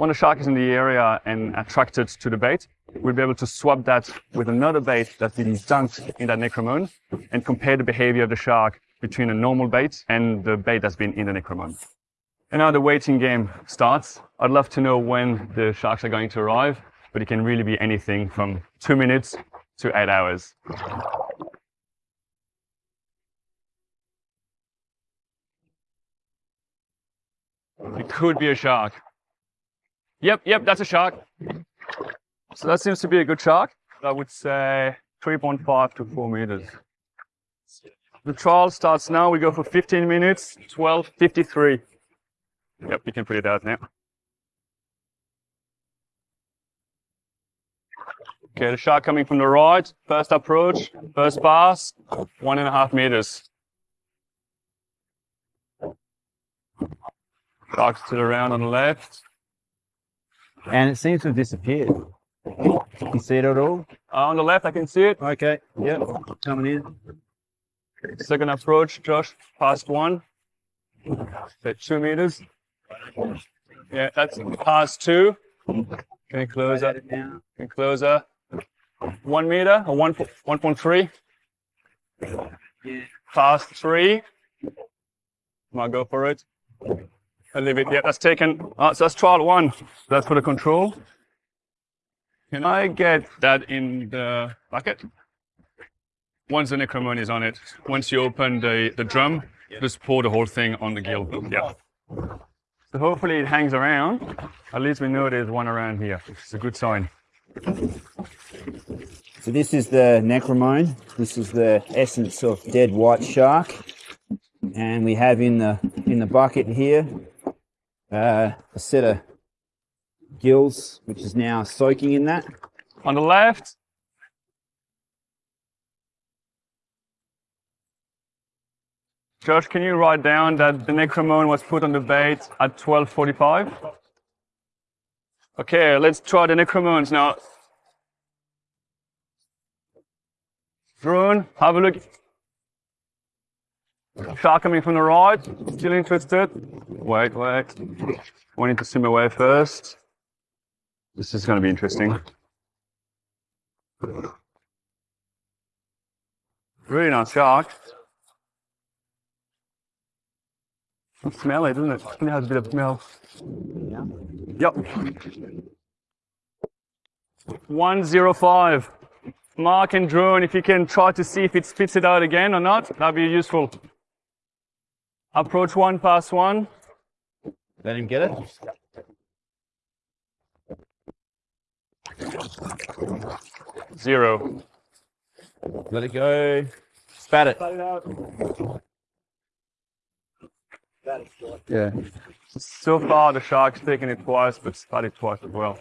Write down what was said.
when a shark is in the area and attracted to the bait, we'll be able to swap that with another bait that's been dunked in that necromone and compare the behavior of the shark between a normal bait and the bait that's been in the necromone. And now the waiting game starts. I'd love to know when the sharks are going to arrive, but it can really be anything from two minutes to eight hours. It could be a shark. Yep, yep, that's a shark. So that seems to be a good shark. I would say 3.5 to 4 meters. The trial starts now. We go for 15 minutes, 12.53. Yep, you can put it out now. Okay, the shark coming from the right. First approach, first pass, one and a half meters. Shark still around on the left. And it seems to have disappeared. You see it at all? Uh, on the left, I can see it. Okay, yep, coming in. Second approach, Josh, past one. Say two meters. Yeah, that's past two. Can you closer? Can you closer? One meter or one one point three. Past three. Might go for it. I'll leave it. Yeah, that's taken. Uh, so that's trial one. That's for the control. Can I get that in the bucket? Once the necromone is on it, once you open the, the drum, just pour the whole thing on the gill. Yeah. So hopefully it hangs around. At least we know there's one around here. It's a good sign. So this is the necromone. This is the essence of dead white shark. And we have in the in the bucket here uh, a set of gills, which is now soaking in that. On the left, Josh, can you write down that the necromone was put on the bait at 12.45? Okay, let's try the necromones now. Drone, have a look. Shark coming from the right, still interested. Wait, wait. We need to swim away first. This is going to be interesting. Really nice shark. Smell it, doesn't it? It has a bit of smell. Yeah. Yep. 105. Mark and drone, if you can try to see if it spits it out again or not, that'd be useful. Approach one, pass one. Let him get it. Zero. Let it go. Spat it. Spat it out. Yeah. So far, the shark's taken it twice, but spat it twice as well.